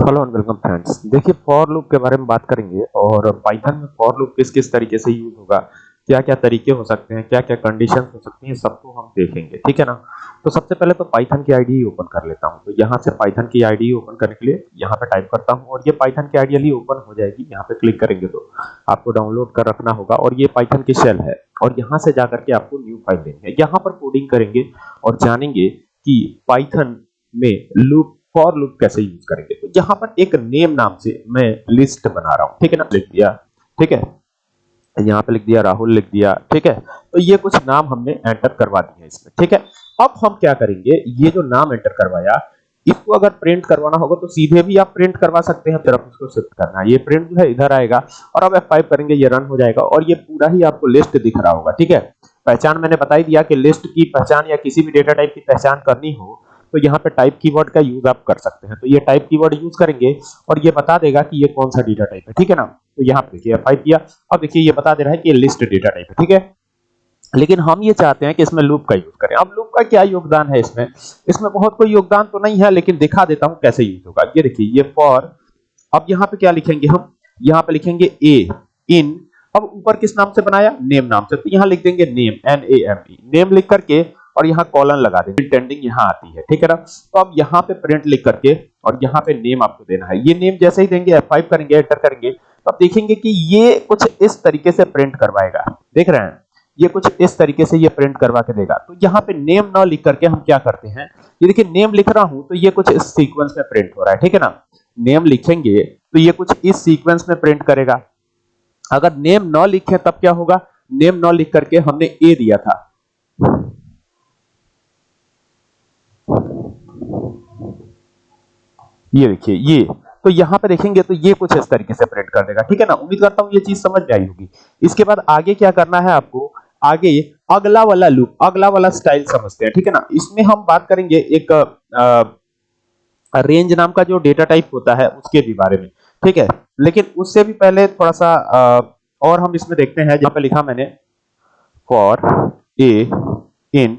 Hello and welcome friends देखिए for loop के बारे में बात करेंगे और पाइथन में फॉर लूप किस किस तरीके से यूज़ होगा क्या क्या तरीके हो सकते हैं क्या क्या कंडीशन हो सकती हैं, सबको हम देखेंगे, ठीक है ना? तो सबसे पहले तो पाइथन की आईडी ओपन कर लेता हूँ। तो यहाँ से पाइथन की आईडी ओपन करने के लिए यहाँ पे टाइप करता हूँ और ये पाइथन की आईडी ओपन हो जाएगी, यहाँ पे क्लिक करेंगे तो आपको डाउनलोड कर रखना होगा और ये पाइथन की शेल है और यहाँ से जाकर के आपको न्यू फ़ाइल देनी है। यहाँ पर कोडिंग करेंगे और जानेंगे कि पाइथन में लूप फॉर लूप कैसे यूज़ करेंगे? तो यहाँ पर एक नेम नाम से मैं लिस्ट बना रहा हूँ। ठीक है ना? लिख दिया। ठीक है? यहाँ पे लिख दिया, राहुल लिख दिया। ठीक है? तो ये कुछ नाम हमने एंटर करवा दिए इसमें। ठीक है? अब हम क्या करेंगे? ये जो नाम एंटर करवाया, इसको अगर प्रिंट करवाना होगा तो सीधे भी आप प्रिंट करवा सकते हैं तरफ़ उसको शिफ्ट करना ये प्रिंट जो है इधर आएगा और अब F5 करेंगे, ये रन हो जाएगा और ये पूरा ही आपको लिस्ट दिख रहा होगा। ठीक है? पहचान मैंने बताई दिया कि लिस्ट की पहचान या किसी भी डेटा टाइप की पहचान करनी हो तो यहाँ पे टाइप कीवर्ड का यूज़ आप कर सकते हैं। तो ये टाइप कीवर्ड यूज़ करेंगे और ये बता देगा कि ये कौन सा डेटा टाइप है, ठीक है ना? तो यहाँ पे देखिए फाइव किया। अब देखिए, ये बता दे रहा है कि ये लिस्ट डेटा टाइप है, ठीक है? लेकिन हम ये चाहते हैं कि इसमें लूप का यूज़ करें। अब लूप का क्या योगदान है इसमें? इसमें बहुत कोई योगदान तो नहीं है, लेकिन दिखा देता हूँ कैसे यूज़ होगा। ये देखिए, ये फॉर अब यहाँ पे क्या लिखेंगे हम? यहाँ पे लिखेंगे ए इन अब ऊपर किस नाम से बनाया? नेम नाम से। तो यहाँ लिख देंगे name N A M E name लिख करके और यहाँ कॉलन लगा देंगे। इंटेंडिंग यहाँ आती है, ठीक है ना? तो अब यहाँ पे प्रिंट लिख करके और यहाँ पे नेम आपको देना है। ये नेम जैसे ही देंगे F5 करेंगे एंटर करेंगे तो आप देखेंगे कि ये कुछ इस तरीके से प्रिंट करवाएगा। देख रहे हैं? ये कुछ इस तरीके से ये प्रिंट करवा के देगा। तो यहाँ पे नेम ना लिख करके हम क्या करते हैं? ये देखिए नेम लिख रहा हूँ तो ये कुछ इस सीक्वेंस में प्रिंट हो रहा है, ठीक है ना? नेम लिखेंगे तो ये कुछ इस सीक्वेंस में प्रिंट करेगा। अगर नेम न लिखे तब क्या होगा? नेम न लिख करके हमने ए दिया था। ये देखिए, ये। तो यहाँ पे देखेंगे तो ये कुछ इस तरीके से प्रिंट कर देगा, ठीक है ना? उम्मीद करता हूँ ये चीज़ समझ में आई होगी। इसके बाद आगे क्या करना है आपको? आगे अगला वाला लूप अगला वाला स्टाइल समझते हैं, ठीक है ना? इसमें हम बात करेंगे एक रेंज नाम का जो डेटा टाइप होता है, उसके भी बारे में, ठीक है? लेकिन उससे भी पहले थोड़ा सा और हम इसमें देखते हैं, जहाँ पे लिखा मैंने फॉर ए इन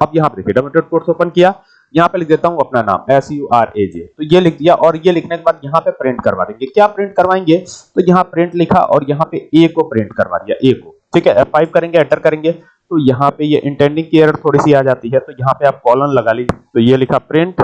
अब यहाँ पे देखिए डबल डॉट कोट्स ओपन किया। यहाँ पे लिख देता हूँ अपना नाम S U R A J तो ये लिख दिया और ये लिखने के बाद यहाँ पे प्रिंट करवा देंगे। क्या प्रिंट करवाएँगे? तो यहाँ प्रिंट लिखा और यहाँ पे ए को प्रिंट करवा दिया ए को। ठीक है? F5 करेंगे एंटर करेंगे। तो यहाँ पे ये इंटेंडिंग की एरर थोड़ी सी आ जाती है तो यहाँ पे आप कॉलन लगा लीजिए। तो ये लिखा print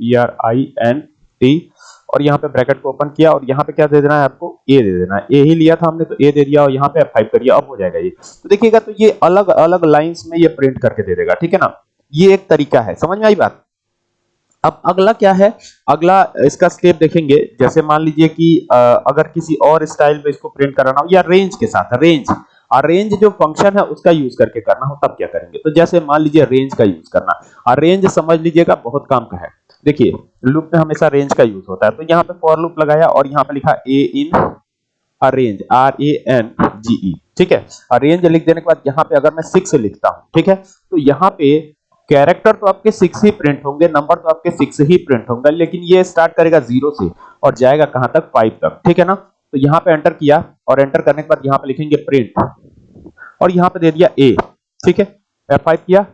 P R I N T और यहाँ पे ब्रैकेट को ओपन किया और यहाँ पे क्या दे देना है आपको? ए दे देना है। ए ही लिया था हमने तो ए दे दिया और यहाँ पे F5 करिए अब हो जाएगा ये। तो देखिएगा तो ये अलग अलग लाइंस में ये प्रिंट करके दे देगा, ठीक है ना? ये एक तरीका है। समझ में आई बात? अब अगला क्या है? अगला, इसका स्टेप देखेंगे। जैसे मान लीजिए कि अगर किसी और स्टाइल में इसको प्रिंट कराना हो, या रेंज के साथ रेंज और रेंज जो फ़ंक्शन है, उसका यूज़ करके करना हो, तब क्या करेंगे? तो जैसे मान लीजिए रेंज का यूज़ करना। और रेंज समझ लीजिएगा, बहुत काम का है। देखिए लूप में हमेशा रेंज का यूज़ होता है। तो यहाँ पे फॉर लूप लगाया और यहाँ पे लिखा a in range R A N G E ठीक है? अरेंज लिख देने के बाद यहाँ पे अगर मैं सिक्स लिखता हूँ, ठीक है? तो यहाँ पे कैरेक्टर तो आपके सिक्स ही प्रिंट होंगे नंबर तो आपके सिक्स ही प्रिंट होंगे, लेकिन ये स्टार्ट करेगा ज़ीरो से और जाएगा कहाँ तक? फाइव तक, ठीक है ना? तो यहाँ पे एंटर किया और एंटर करने के बाद यहाँ पे लिखेंगे प्रिंट और यहाँ पे दे दिया ए ठीक है? F5 किया।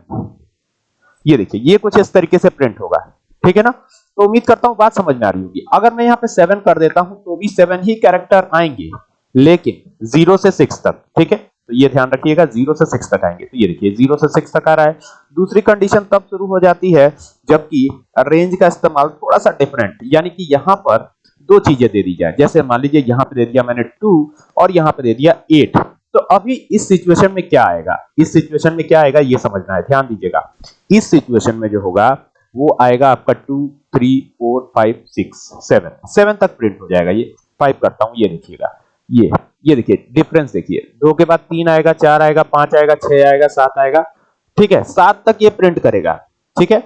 ये देखिए, ये कुछ इस तरीके से प्रिंट होगा, ठीक है ना? तो उम्मीद करता हूँ बात समझ में आ रही होगी। अगर मैं यहाँ पे सेवन कर देता हूँ तो भी सेवन ही कैरेक्टर आएँगे, लेकिन ज़ीरो से सिक्स तक, ठीक है? तो ये ध्यान रखिएगा, ज़ीरो से सिक्स तक आएँगे। तो ये देखिए, ज़ीरो से सिक्स तक आ रहा है। दूसरी कंडीशन तब शुरू हो जाती है जबकि रेंज का इस्तेमाल थोड़ा सा डिफरेंट यानी कि यहाँ पर दो चीज़ें दे दी जाए। जैसे मान लीजिए, यहाँ पे दे दिया मैंने टू और यहाँ पे दे दिया एट तो अभी इस सिचुएशन में क्या आएगा? इस सिचुएशन में क्या आएगा? ये समझना है, ध्यान दीजिएगा। इस सिचुएशन में जो होगा, वो आएगा आपका two three four five six seven seven तक प्रिंट हो जाएगा ये। फाइव करता हूँ, ये देखिएगा। ये ये देखिए डिफरेंस देखिए। दो के बाद तीन आएगा, चार आएगा, पाँच आएगा, छह आएगा, सात आएगा। ठीक है, सात तक ये प्रिंट करेगा। ठीक है?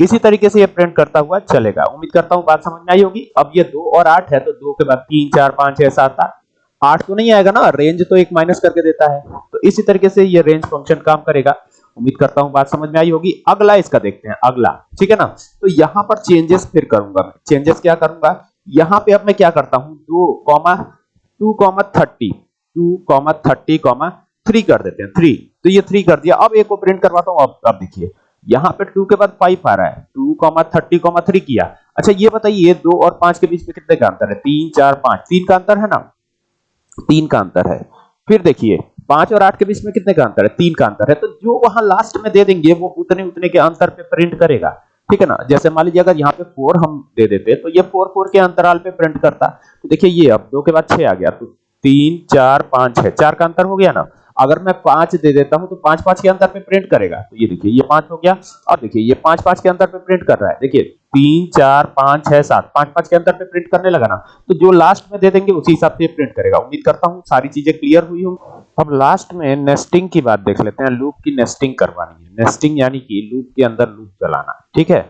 इसी तरीके से ये प्रिंट करता हुआ चलेगा। उम्मीद करता हूँ बात समझ में आई होगी। अब ये दो और आठ है तो दो के बाद तीन, चार, पाँच, छह, सात, आठ। आठ तो नहीं आएगा ना? रेंज तो एक माइनस करके देता है। तो इसी तरीके से ये रेंज फ़ंक्शन काम करेगा। उम्मीद करता हूँ बात समझ में आई होगी। अगला इसका देखते हैं, अगला। ठीक है ना? तो यहाँ पर चेंजेस फिर करूँगा मैं। चेंजेस क्या करूँगा? यहाँ पे अब मैं क्या करता हूँ? दो, comma two comma thirty, two comma thirty comma three कर देते हैं, थ्री। तो ये थ्री कर दिया। अब एक को प्रिंट करवाता हूँ, अब अब देखिए। यहाँ पे टू के बाद फाइव आ रहा है। Two comma thirty comma three किया। अच्छा ये बताइए दो और पाँच के बीच में कितने का अंतर है? तीन, चार, पाँच। तीन का अंतर है ना? तीन का अंतर है। फिर देखिए, पाँच और आठ के बीच में कितने का अंतर है? तीन का अंतर है। तो जो वहाँ लास्ट में दे देंगे, वो उतने उतने के अंतर पे प्रिंट करेगा। ठीक है ना? जैसे मान लीजिए अगर यहाँ पे फोर हम दे देते तो ये फोर फोर के अंतराल पे प्रिंट करता। तो देखिए ये अब दो के बाद छह आ गया। तो तीन, चार, पाँच, छह। चार का अंतर हो गया ना? अगर मैं पाँच दे देता हूँ तो पाँच पाँच के अंतर पे प्रिंट करेगा। तो ये देखिए, ये पाँच हो गया। और देखिए, ये पाँच पाँच के अंतर पे प्रिंट कर रहा है। देखिए, तीन, चार, पाँच, छह, सात। पाँच पाँच के अंतर पे प्रिंट करने लगा ना? तो जो लास्ट में दे देंगे, उसी हिसाब से प्रिंट करेगा। उम्मीद करता हूँ सारी चीज़ें क्लियर हुई होंगी। अब लास्ट में नेस्टिंग की बात देख लेते हैं लूप की नेस्टिंग करवानी है। नेस्टिंग यानी कि लूप के अंदर लूप चलाना ठीक है?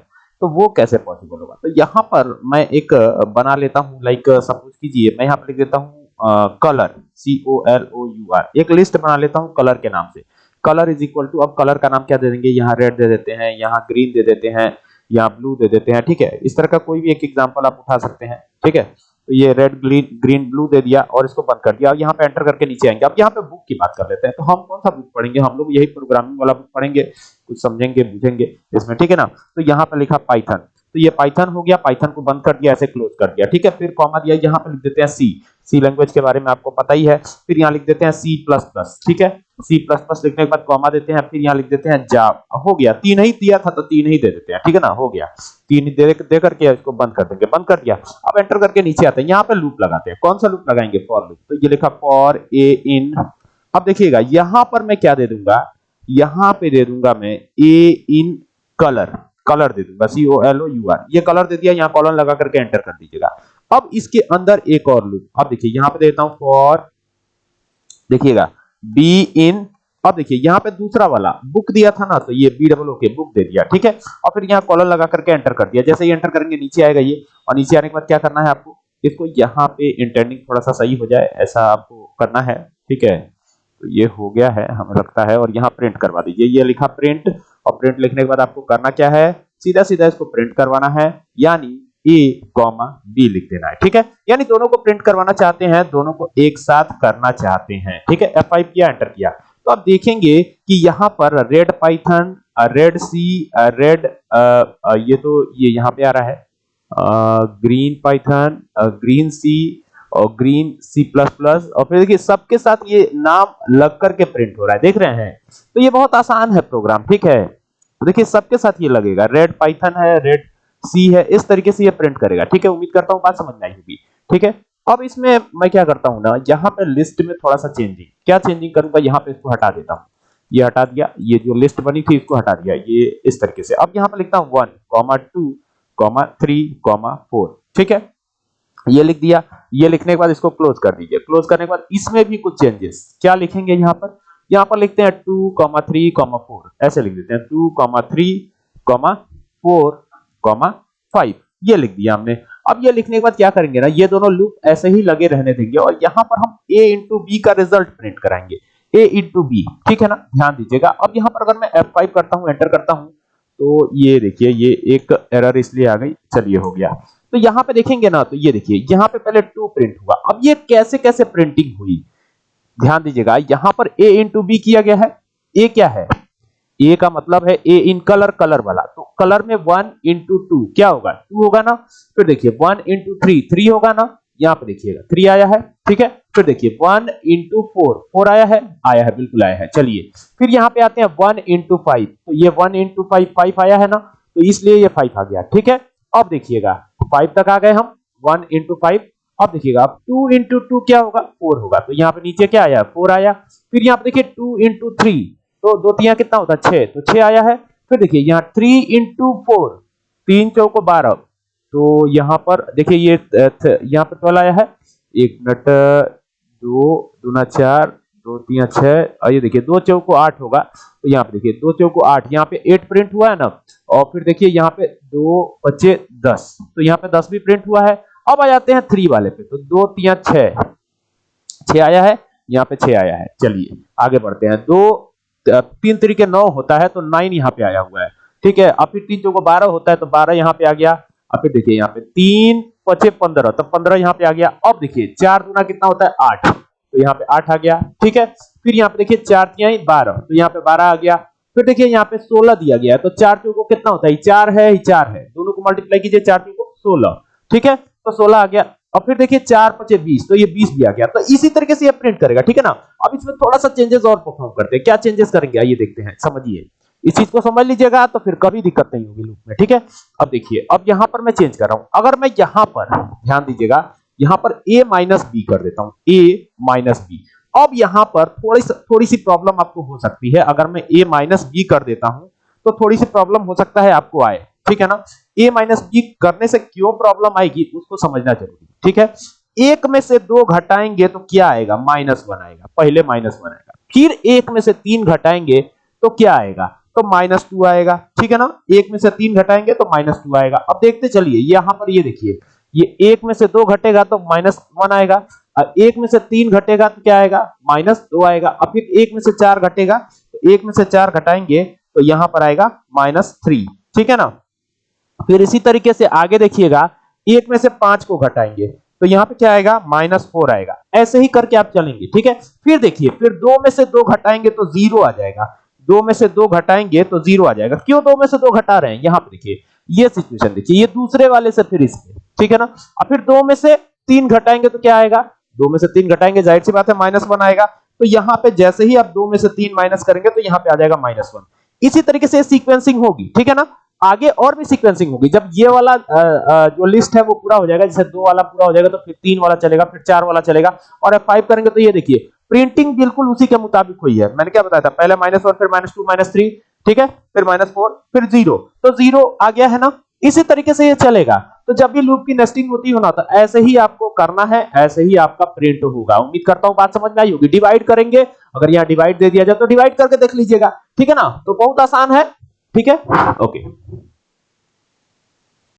तो वो कैसे पॉसिबल होगा? तो यहाँ पर मैं एक बना लेता हूँ लाइक सपोज़ कीजिए, मैं यहाँ पर लिख देता हूँ colour C O L O U R एक लिस्ट बना लेता हूँ कलर के नाम से। कलर इज़ इक्वल टू अब कलर का नाम क्या दे देंगे? यहाँ रेड दे देते हैं, यहाँ ग्रीन दे देते हैं, यहाँ ब्लू दे देते हैं, ठीक है? इस तरह का कोई भी एक एग्ज़ाम्पल आप उठा सकते हैं, ठीक है? तो ये रेड ग्रीन ग्रीन ब्लू दे दिया और इसको बंद कर दिया। अब यहाँ पे एंटर करके नीचे आएँगे। अब यहाँ पे बुक की बात कर लेते हैं। तो हम कौन सा बुक पढ़ेंगे? हम लोग यही प्रोग्रामिंग वाला बुक पढ़ेंगे। कुछ समझेंगे, बुझेंगे इसमें, ठीक है ना? तो यहाँ पे लिखा पाइथन तो ये पाइथन हो गया। पाइथन को बंद कर दिया, ऐसे क्लोज कर दिया। ठीक है? फिर कॉमा दिया। यहाँ पे लिख देते हैं सी सी लैंग्वेज के बारे में आपको पता ही है। फिर यहाँ लिख देते हैं सी प्लस प्लस ठीक है? सी प्लस प्लस लिखने के बाद कॉमा देते हैं फिर यहाँ लिख देते हैं जा हो गया तीन ही दिया था तो तीन ही दे देते हैं ठीक है ना? हो गया। तीन ही दे, दे करके इसको बंद कर देंगे बंद कर दिया। अब एंटर करके नीचे आते हैं यहाँ पे लूप लगाते हैं। कौन सा लूप लगाएँगे? फॉर लूप तो ये लिखा फॉर ए इन अब देखिएगा यहाँ पर मैं क्या दे दूँगा? यहाँ पे दे दूँगा मैं ए इन कलर कलर दे दूँगा C O L O U R ये कलर दे दिया यहाँ कॉलन लगा करके एंटर कर दीजिएगा। अब इसके अंदर एक और लूप। अब देखिए, यहाँ पे देता हूँ फॉर देखिएगा बी इन अब देखिए, यहाँ पे दूसरा वाला बुक दिया था ना तो ये बी डबल के बुक दे दिया, ठीक है? और फिर यहाँ कॉलर लगा करके एंटर कर दिया। जैसे ही एंटर करेंगे, नीचे आएगा ये। और नीचे आने के बाद क्या करना है आपको? इसको यहाँ पे इंटेंडिंग थोड़ा सा सही हो जाए, ऐसा आपको करना है, ठीक है? तो ये हो गया है, हमें लगता है, और यहाँ प्रिंट करवा दीजिए। ये लिखा प्रिंट और प्रिंट लिखने के बाद आपको करना क्या है? सीधा सीधा इसको प्रिंट करवाना है, यानी ए कॉमा बी लिख देना है। ठीक है? यानी दोनों को प्रिंट करवाना चाहते हैं, दोनों को एक साथ करना चाहते हैं। ठीक है? F5 किया एंटर किया। तो आप देखेंगे कि यहाँ पर red python red C red ये तो ये यहाँ पे आ रहा है। ग्रीन पाइथन ग्रीन सी और ग्रीन सी प्लस प्लस और फिर देखिए सबके साथ ये नाम लग करके प्रिंट हो रहा है। देख रहे हैं? तो ये बहुत आसान है प्रोग्राम ठीक है? तो देखिए सबके साथ ये लगेगा। रेड पाइथन है रेड सी है, इस तरीके से ये प्रिंट करेगा। ठीक है, उम्मीद करता हूँ बात समझ में आई होगी। ठीक है, अब इसमें मैं क्या करता हूँ ना, यहाँ पे लिस्ट में थोड़ा सा चेंजिंग क्या चेंजिंग करूँगा? यहाँ पे इसको हटा देता हूँ। ये हटा दिया, ये जो लिस्ट बनी थी इसको हटा दिया, ये इस तरीके से। अब यहाँ पे लिखता हूँ one comma two comma three comma four ठीक है? ये लिख दिया, ये लिखने के बाद इसको क्लोज कर दीजिए। क्लोज करने के बाद इसमें भी कुछ चेंजेस क्या लिखेंगे यहाँ पर? यहाँ पर लिखते हैं two comma three comma four ऐसे लिख देते हैं two comma three comma four comma five ये लिख दिया हमने। अब ये लिखने के बाद क्या करेंगे ना, ये दोनों लूप ऐसे ही लगे रहने देंगे और यहाँ पर हम a इंटू बी का रिज़ल्ट प्रिंट कराएँगे। A इंटू बी ठीक है ना? ध्यान दीजिएगा। अब यहाँ पर अगर मैं F5 करता हूँ एंटर करता हूँ तो ये देखिए, ये एक एरर इसलिए आ गई, चलिए हो गया। तो यहाँ पे देखेंगे ना तो ये देखिए, यहाँ पे पहले टू प्रिंट हुआ। अब ये कैसे कैसे प्रिंटिंग हुई? ध्यान दीजिएगा, यहाँ पर a इंटू बी किया गया है। A क्या है? A का मतलब है ए इन कलर कलर वाला। तो कलर में वन इंटू टू क्या होगा? टू होगा ना? फिर देखिए वन इंटू थ्री थ्री होगा ना? यहाँ पे देखिएगा थ्री आया है, ठीक है? फिर देखिए वन इंटू फोर फोर आया है आया है, बिल्कुल आया है। चलिए, फिर यहाँ पे आते हैं वन इंटू फाइव तो ये वन इंटू फाइव फाइव आया है ना? तो इसलिए ये फाइव आ गया, ठीक है? अब देखिएगा फाइव तक आ गए हम वन इंटू फाइव अब देखिएगा, अब टू इंटू टू क्या होगा? फोर होगा। तो यहाँ पे नीचे क्या आया? फोर आया। फिर यहाँ पे देखिए टू इंटू थ्री तो दो तिया कितना होता है? छह। तो छह आया है। फिर देखिए, यहाँ थ्री इंटू फोर तीन चौको बारह। तो यहाँ पर, देखिए ये यहाँ पे ट्वेल्व आया है। एक मिनट दो, दूना चार, दो तीन छह ये देखिए, दो चौको आठ होगा। तो यहाँ पे देखिए, दो चौको आठ। यहाँ पे एट प्रिंट हुआ है ना? और फिर देखिए, यहाँ पे दो बच्चे दस। तो यहाँ पे दस भी प्रिंट हुआ है। अब आ जाते हैं थ्री वाले पे। तो दो तीन छह। छह आया है। यहाँ पे छह आया है। चलिए, आगे बढ़ते हैं। दो तीन तरीके नौ होता है तो नाइन यहाँ पे आया हुआ है। ठीक है, अब फिर तीन चौको बारह होता है तो बारह यहाँ पे आ गया। अब फिर देखिए यहाँ पे तीन, पचे पंद्रह तो पंद्रह यहाँ पे आ गया। अब देखिए, चार गुना कितना होता है? आठ। तो यहाँ पे आठ आ गया। ठीक है, फिर यहाँ पे देखिए चार तिहाई बारह। तो यहाँ पे बारह आ गया। फिर देखिए यहाँ पे सोलह दिया गया है तो चार चौको कितना होता है? चार है चार है। दोनों को मल्टीप्लाई कीजिए, चार चौको 16 ठीक है तो 16 आ गया। और फिर देखिए चार पचे बीस तो ये बीस भी आ गया। तो इसी तरीके से ये प्रिंट करेगा, ठीक है ना? अब इसमें थोड़ा सा चेंजेस और परफॉर्म करते हैं। क्या चेंजेस करेंगे? आइए देखते हैं, समझिए। इस चीज़ को समझ लीजिएगा तो फिर कभी दिक्कत नहीं होगी लूप में, ठीक है? अब देखिए, अब यहाँ पर मैं चेंज कर रहा हूँ। अगर मैं यहाँ पर, ध्यान दीजिएगा, यहाँ पर a माइनस बी कर देता हूँ। A माइनस बी अब यहाँ पर थोड़ी थोड़ी सी प्रॉब्लम आपको हो सकती है। अगर मैं a माइनस बी कर देता हूँ तो थोड़ी सी प्रॉब्लम हो सकता है आपको आए, ठीक है ना? A माइनस बी करने से क्यों प्रॉब्लम आएगी, उसको समझना ज़रूरी है, ठीक है? एक में से दो घटाएँगे तो क्या आएगा? माइनस वन आएगा, पहले माइनस वन आएगा। फिर एक में से तीन घटाएँगे तो क्या आएगा? तो माइनस टू आएगा, ठीक है ना? एक में से तीन घटाएँगे तो माइनस टू आएगा। अब देखते चलिए, यहाँ पर ये देखिए, ये एक में से दो घटेगा तो माइनस वन आएगा, और एक में से तीन घटेगा तो क्या आएगा? माइनस दो आएगा। अब फिर एक में से चार घटेगा तो एक में से चार घटाएँगे तो यहाँ पर आएगा माइनस थ्री ठीक है ना? फिर इसी तरीके से आगे देखिएगा, एक में से पाँच को घटाएँगे। तो यहाँ पे क्या आएगा? माइनस फोर आएगा। ऐसे ही करके आप चलेंगे, ठीक है? फिर देखिए, फिर दो में से दो घटाएँगे तो ज़ीरो आ जाएगा। दो में से दो घटाएँगे तो ज़ीरो आ जाएगा। क्यों दो में से दो घटा रहे हैं? यहाँ पे देखिए, ये सिचुएशन देखिए, ये दूसरे वाले से फिर इसके ठीक है ना? और फिर दो में से तीन घटाएँगे तो क्या आएगा? दो में से तीन घटाएँगे, ज़ाहिर सी बात है, माइनस वन आएगा। तो यहाँ पे जैसे ही आप दो में से तीन माइनस करेंगे तो यहाँ पे आ जाएगा माइनस वन। इसी तरीके से सीक्वेंसिंग होगी, ठीक है ना? आगे और भी सीक्वेंसिंग होगी। जब ये वाला जो लिस्ट है वो पूरा हो जाएगा, जैसे दो वाला पूरा हो जाएगा तो फिर तीन वाला चलेगा, फिर चार वाला चलेगा, और एफ़ फाइव करेंगे तो ये देखिए प्रिंटिंग बिल्कुल उसी के मुताबिक हुई है। मैंने क्या बताया था? पहले माइनस वन फिर माइनस टू माइनस थ्री ठीक है? फिर माइनस फोर फिर ज़ीरो तो ज़ीरो आ गया है ना? इसी तरीके से ये चलेगा। तो जब भी लूप की नेस्टिंग होती है ना तो ऐसे ही आपको करना है, ऐसे ही आपका प्रिंट होगा। उम्मीद करता हूँ बात समझ में आई होगी। डिवाइड करेंगे। अगर यहाँ डिवाइड दे दिया जाए तो डिवाइड करके देख लीजिएगा। ठीक है ना? तो बहुत आसान है। ठीक है? ओके